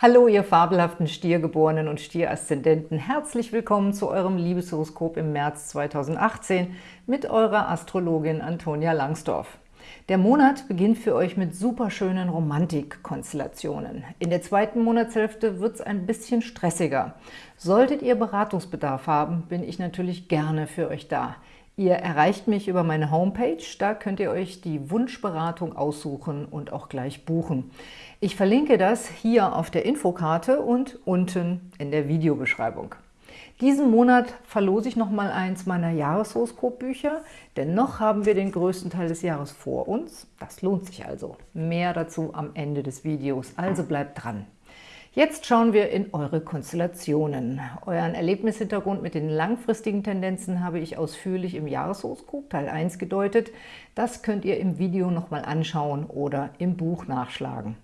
Hallo, ihr fabelhaften Stiergeborenen und Stieraszendenten. Herzlich willkommen zu eurem Liebeshoroskop im März 2018 mit eurer Astrologin Antonia Langsdorf. Der Monat beginnt für euch mit superschönen Romantikkonstellationen. In der zweiten Monatshälfte wird es ein bisschen stressiger. Solltet ihr Beratungsbedarf haben, bin ich natürlich gerne für euch da. Ihr erreicht mich über meine Homepage, da könnt ihr euch die Wunschberatung aussuchen und auch gleich buchen. Ich verlinke das hier auf der Infokarte und unten in der Videobeschreibung. Diesen Monat verlose ich nochmal eins meiner Jahreshoroskopbücher, denn noch haben wir den größten Teil des Jahres vor uns. Das lohnt sich also. Mehr dazu am Ende des Videos, also bleibt dran. Jetzt schauen wir in eure Konstellationen. Euren Erlebnishintergrund mit den langfristigen Tendenzen habe ich ausführlich im Jahreshoroskop Teil 1 gedeutet. Das könnt ihr im Video nochmal anschauen oder im Buch nachschlagen.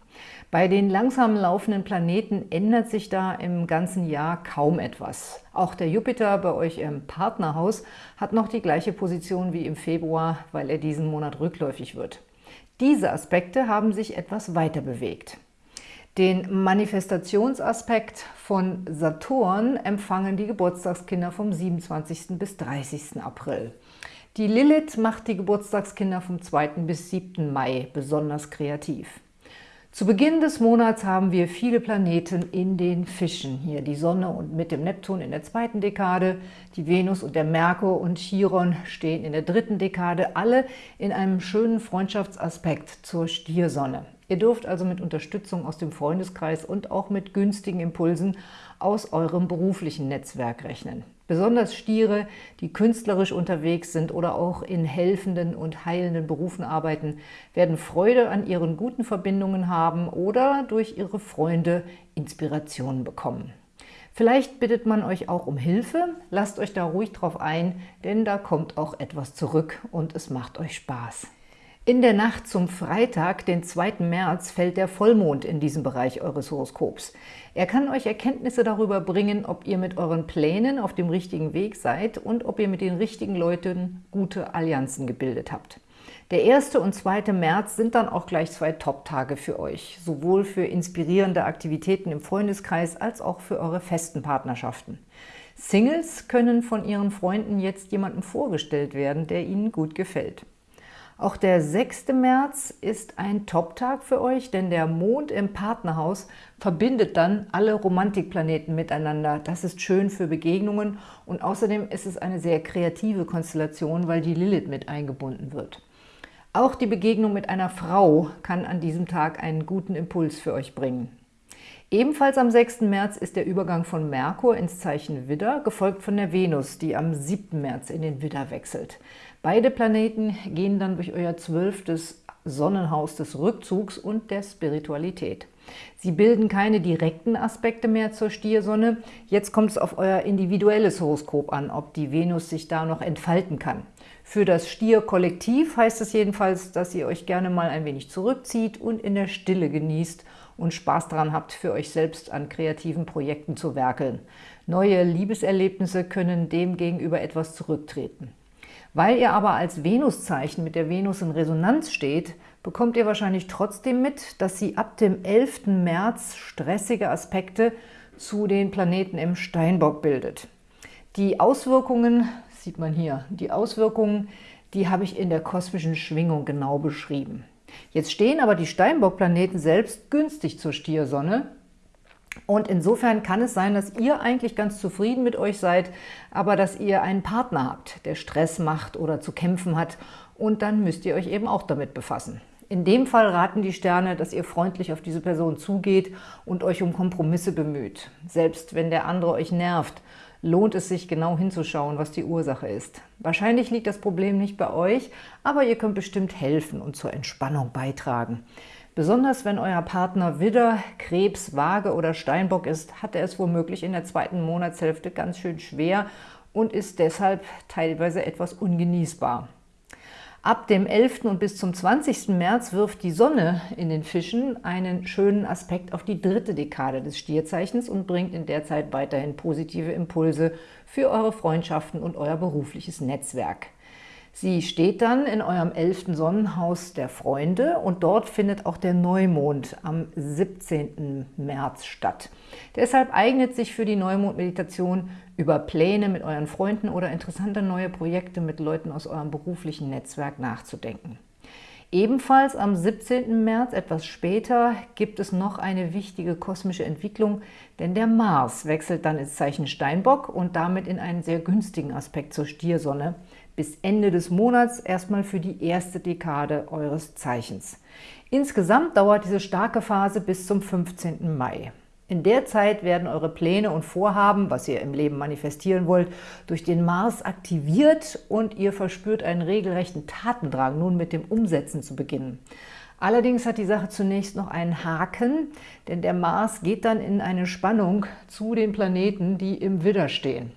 Bei den langsam laufenden Planeten ändert sich da im ganzen Jahr kaum etwas. Auch der Jupiter bei euch im Partnerhaus hat noch die gleiche Position wie im Februar, weil er diesen Monat rückläufig wird. Diese Aspekte haben sich etwas weiter bewegt. Den Manifestationsaspekt von Saturn empfangen die Geburtstagskinder vom 27. bis 30. April. Die Lilith macht die Geburtstagskinder vom 2. bis 7. Mai besonders kreativ. Zu Beginn des Monats haben wir viele Planeten in den Fischen. Hier die Sonne und mit dem Neptun in der zweiten Dekade, die Venus und der Merkur und Chiron stehen in der dritten Dekade, alle in einem schönen Freundschaftsaspekt zur Stiersonne. Ihr dürft also mit Unterstützung aus dem Freundeskreis und auch mit günstigen Impulsen aus eurem beruflichen Netzwerk rechnen. Besonders Stiere, die künstlerisch unterwegs sind oder auch in helfenden und heilenden Berufen arbeiten, werden Freude an ihren guten Verbindungen haben oder durch ihre Freunde Inspirationen bekommen. Vielleicht bittet man euch auch um Hilfe, lasst euch da ruhig drauf ein, denn da kommt auch etwas zurück und es macht euch Spaß. In der Nacht zum Freitag, den 2. März, fällt der Vollmond in diesem Bereich eures Horoskops. Er kann euch Erkenntnisse darüber bringen, ob ihr mit euren Plänen auf dem richtigen Weg seid und ob ihr mit den richtigen Leuten gute Allianzen gebildet habt. Der 1. und 2. März sind dann auch gleich zwei Top-Tage für euch, sowohl für inspirierende Aktivitäten im Freundeskreis als auch für eure festen Partnerschaften. Singles können von ihren Freunden jetzt jemandem vorgestellt werden, der ihnen gut gefällt. Auch der 6. März ist ein Top-Tag für euch, denn der Mond im Partnerhaus verbindet dann alle Romantikplaneten miteinander. Das ist schön für Begegnungen und außerdem ist es eine sehr kreative Konstellation, weil die Lilith mit eingebunden wird. Auch die Begegnung mit einer Frau kann an diesem Tag einen guten Impuls für euch bringen. Ebenfalls am 6. März ist der Übergang von Merkur ins Zeichen Widder, gefolgt von der Venus, die am 7. März in den Widder wechselt. Beide Planeten gehen dann durch euer zwölftes Sonnenhaus des Rückzugs und der Spiritualität. Sie bilden keine direkten Aspekte mehr zur Stiersonne. Jetzt kommt es auf euer individuelles Horoskop an, ob die Venus sich da noch entfalten kann. Für das Stier-Kollektiv heißt es jedenfalls, dass ihr euch gerne mal ein wenig zurückzieht und in der Stille genießt und Spaß daran habt, für euch selbst an kreativen Projekten zu werkeln. Neue Liebeserlebnisse können dem gegenüber etwas zurücktreten. Weil ihr aber als Venuszeichen mit der Venus in Resonanz steht, bekommt ihr wahrscheinlich trotzdem mit, dass sie ab dem 11. März stressige Aspekte zu den Planeten im Steinbock bildet. Die Auswirkungen, sieht man hier, die Auswirkungen, die habe ich in der kosmischen Schwingung genau beschrieben. Jetzt stehen aber die Steinbock-Planeten selbst günstig zur Stiersonne und insofern kann es sein, dass ihr eigentlich ganz zufrieden mit euch seid, aber dass ihr einen Partner habt, der Stress macht oder zu kämpfen hat und dann müsst ihr euch eben auch damit befassen. In dem Fall raten die Sterne, dass ihr freundlich auf diese Person zugeht und euch um Kompromisse bemüht. Selbst wenn der andere euch nervt, lohnt es sich genau hinzuschauen, was die Ursache ist. Wahrscheinlich liegt das Problem nicht bei euch, aber ihr könnt bestimmt helfen und zur Entspannung beitragen. Besonders wenn euer Partner Widder, Krebs, Waage oder Steinbock ist, hat er es womöglich in der zweiten Monatshälfte ganz schön schwer und ist deshalb teilweise etwas ungenießbar. Ab dem 11. und bis zum 20. März wirft die Sonne in den Fischen einen schönen Aspekt auf die dritte Dekade des Stierzeichens und bringt in der Zeit weiterhin positive Impulse für eure Freundschaften und euer berufliches Netzwerk. Sie steht dann in eurem elften Sonnenhaus der Freunde und dort findet auch der Neumond am 17. März statt. Deshalb eignet sich für die Neumond-Meditation über Pläne mit euren Freunden oder interessante neue Projekte mit Leuten aus eurem beruflichen Netzwerk nachzudenken. Ebenfalls am 17. März, etwas später, gibt es noch eine wichtige kosmische Entwicklung, denn der Mars wechselt dann ins Zeichen Steinbock und damit in einen sehr günstigen Aspekt zur Stiersonne bis Ende des Monats erstmal für die erste Dekade eures Zeichens. Insgesamt dauert diese starke Phase bis zum 15. Mai. In der Zeit werden eure Pläne und Vorhaben, was ihr im Leben manifestieren wollt, durch den Mars aktiviert und ihr verspürt einen regelrechten Tatendrang, nun mit dem Umsetzen zu beginnen. Allerdings hat die Sache zunächst noch einen Haken, denn der Mars geht dann in eine Spannung zu den Planeten, die im Widder stehen.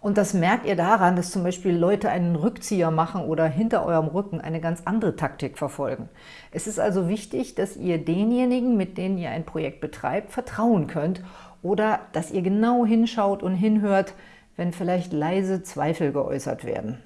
Und das merkt ihr daran, dass zum Beispiel Leute einen Rückzieher machen oder hinter eurem Rücken eine ganz andere Taktik verfolgen. Es ist also wichtig, dass ihr denjenigen, mit denen ihr ein Projekt betreibt, vertrauen könnt oder dass ihr genau hinschaut und hinhört, wenn vielleicht leise Zweifel geäußert werden.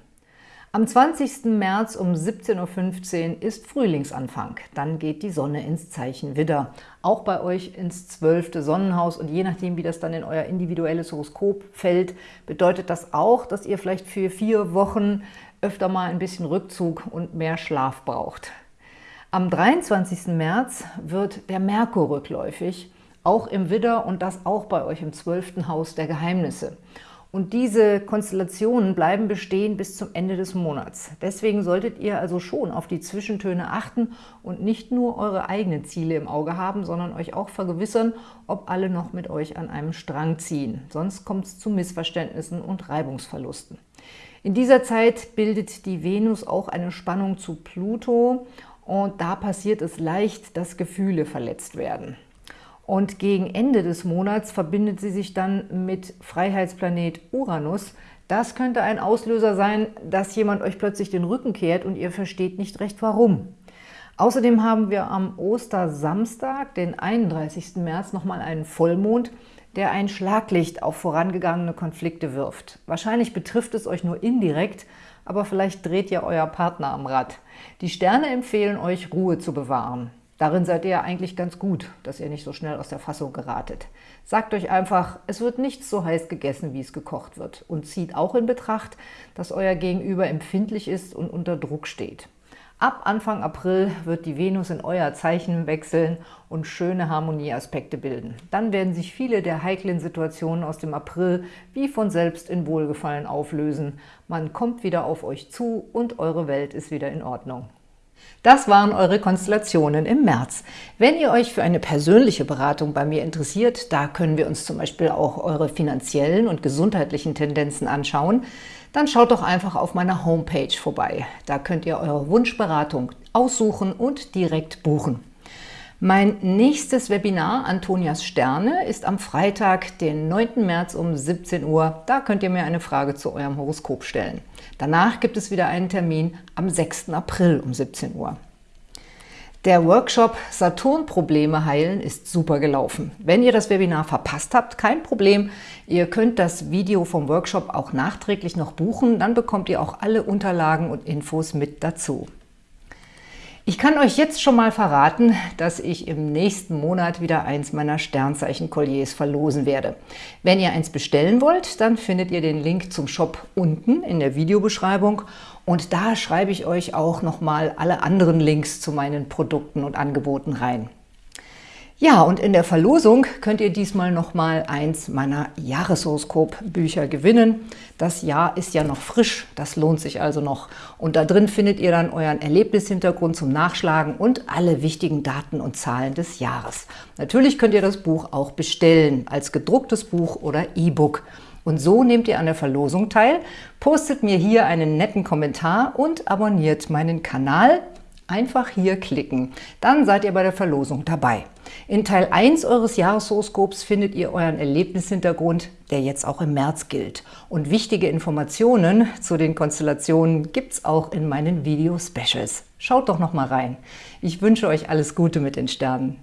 Am 20. März um 17.15 Uhr ist Frühlingsanfang. Dann geht die Sonne ins Zeichen Widder. Auch bei euch ins zwölfte Sonnenhaus. Und je nachdem, wie das dann in euer individuelles Horoskop fällt, bedeutet das auch, dass ihr vielleicht für vier Wochen öfter mal ein bisschen Rückzug und mehr Schlaf braucht. Am 23. März wird der Merkur rückläufig, auch im Widder und das auch bei euch im zwölften Haus der Geheimnisse. Und diese Konstellationen bleiben bestehen bis zum Ende des Monats. Deswegen solltet ihr also schon auf die Zwischentöne achten und nicht nur eure eigenen Ziele im Auge haben, sondern euch auch vergewissern, ob alle noch mit euch an einem Strang ziehen. Sonst kommt es zu Missverständnissen und Reibungsverlusten. In dieser Zeit bildet die Venus auch eine Spannung zu Pluto und da passiert es leicht, dass Gefühle verletzt werden. Und gegen Ende des Monats verbindet sie sich dann mit Freiheitsplanet Uranus. Das könnte ein Auslöser sein, dass jemand euch plötzlich den Rücken kehrt und ihr versteht nicht recht warum. Außerdem haben wir am Ostersamstag, den 31. März, nochmal einen Vollmond, der ein Schlaglicht auf vorangegangene Konflikte wirft. Wahrscheinlich betrifft es euch nur indirekt, aber vielleicht dreht ihr euer Partner am Rad. Die Sterne empfehlen euch, Ruhe zu bewahren. Darin seid ihr ja eigentlich ganz gut, dass ihr nicht so schnell aus der Fassung geratet. Sagt euch einfach, es wird nicht so heiß gegessen, wie es gekocht wird. Und zieht auch in Betracht, dass euer Gegenüber empfindlich ist und unter Druck steht. Ab Anfang April wird die Venus in euer Zeichen wechseln und schöne Harmonieaspekte bilden. Dann werden sich viele der heiklen Situationen aus dem April wie von selbst in Wohlgefallen auflösen. Man kommt wieder auf euch zu und eure Welt ist wieder in Ordnung. Das waren eure Konstellationen im März. Wenn ihr euch für eine persönliche Beratung bei mir interessiert, da können wir uns zum Beispiel auch eure finanziellen und gesundheitlichen Tendenzen anschauen, dann schaut doch einfach auf meiner Homepage vorbei. Da könnt ihr eure Wunschberatung aussuchen und direkt buchen. Mein nächstes Webinar, Antonias Sterne, ist am Freitag, den 9. März um 17 Uhr. Da könnt ihr mir eine Frage zu eurem Horoskop stellen. Danach gibt es wieder einen Termin am 6. April um 17 Uhr. Der Workshop Saturn-Probleme heilen ist super gelaufen. Wenn ihr das Webinar verpasst habt, kein Problem. Ihr könnt das Video vom Workshop auch nachträglich noch buchen. Dann bekommt ihr auch alle Unterlagen und Infos mit dazu. Ich kann euch jetzt schon mal verraten, dass ich im nächsten Monat wieder eins meiner Sternzeichen-Kolliers verlosen werde. Wenn ihr eins bestellen wollt, dann findet ihr den Link zum Shop unten in der Videobeschreibung und da schreibe ich euch auch nochmal alle anderen Links zu meinen Produkten und Angeboten rein. Ja, und in der Verlosung könnt ihr diesmal nochmal eins meiner Jahreshoroskop-Bücher gewinnen. Das Jahr ist ja noch frisch, das lohnt sich also noch. Und da drin findet ihr dann euren Erlebnishintergrund zum Nachschlagen und alle wichtigen Daten und Zahlen des Jahres. Natürlich könnt ihr das Buch auch bestellen, als gedrucktes Buch oder E-Book. Und so nehmt ihr an der Verlosung teil, postet mir hier einen netten Kommentar und abonniert meinen Kanal. Einfach hier klicken, dann seid ihr bei der Verlosung dabei. In Teil 1 eures Jahreshoroskops findet ihr euren Erlebnishintergrund, der jetzt auch im März gilt. Und wichtige Informationen zu den Konstellationen gibt es auch in meinen Video-Specials. Schaut doch noch mal rein. Ich wünsche euch alles Gute mit den Sternen.